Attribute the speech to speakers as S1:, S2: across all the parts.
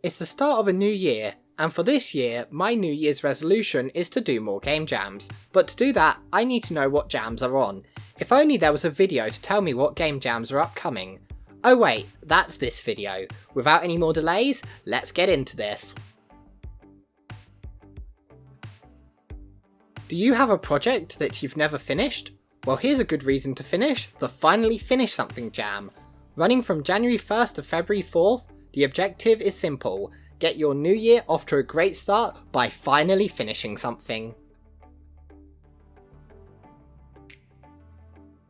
S1: It's the start of a new year, and for this year, my New Year's resolution is to do more game jams. But to do that, I need to know what jams are on. If only there was a video to tell me what game jams are upcoming. Oh wait, that's this video. Without any more delays, let's get into this. Do you have a project that you've never finished? Well here's a good reason to finish, the Finally Finish Something Jam. Running from January 1st to February 4th, the objective is simple, get your new year off to a great start by finally finishing something.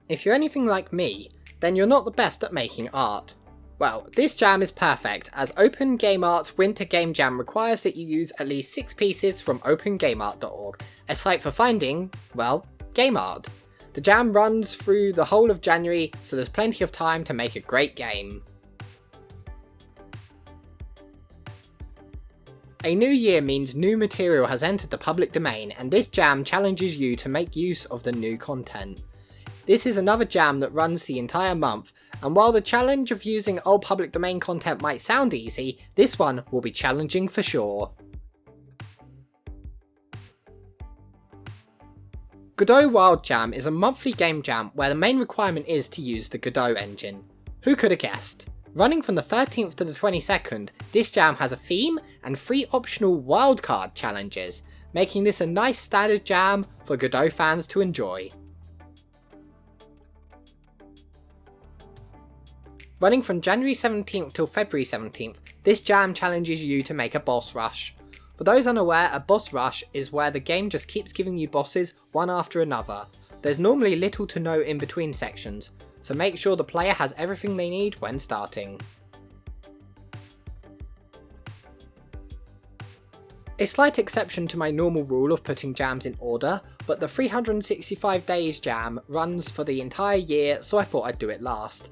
S1: If you're anything like me, then you're not the best at making art. Well, this jam is perfect, as Open Game Art's Winter Game Jam requires that you use at least 6 pieces from opengameart.org, a site for finding, well, game art. The jam runs through the whole of January, so there's plenty of time to make a great game. A new year means new material has entered the public domain and this jam challenges you to make use of the new content. This is another jam that runs the entire month, and while the challenge of using old public domain content might sound easy, this one will be challenging for sure. Godot Wild Jam is a monthly game jam where the main requirement is to use the Godot engine. Who could have guessed? Running from the 13th to the 22nd, this jam has a theme and three optional wildcard challenges, making this a nice standard jam for Godot fans to enjoy. Running from January 17th till February 17th, this jam challenges you to make a boss rush. For those unaware, a boss rush is where the game just keeps giving you bosses one after another. There's normally little to no in between sections, so make sure the player has everything they need when starting. A slight exception to my normal rule of putting jams in order, but the 365 days jam runs for the entire year so I thought I'd do it last.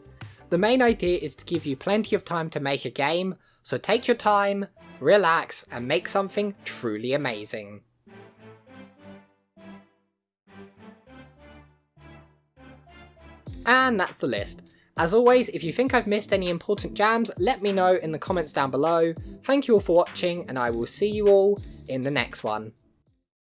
S1: The main idea is to give you plenty of time to make a game, so take your time, relax and make something truly amazing. And that's the list. As always, if you think I've missed any important jams, let me know in the comments down below. Thank you all for watching, and I will see you all in the next one.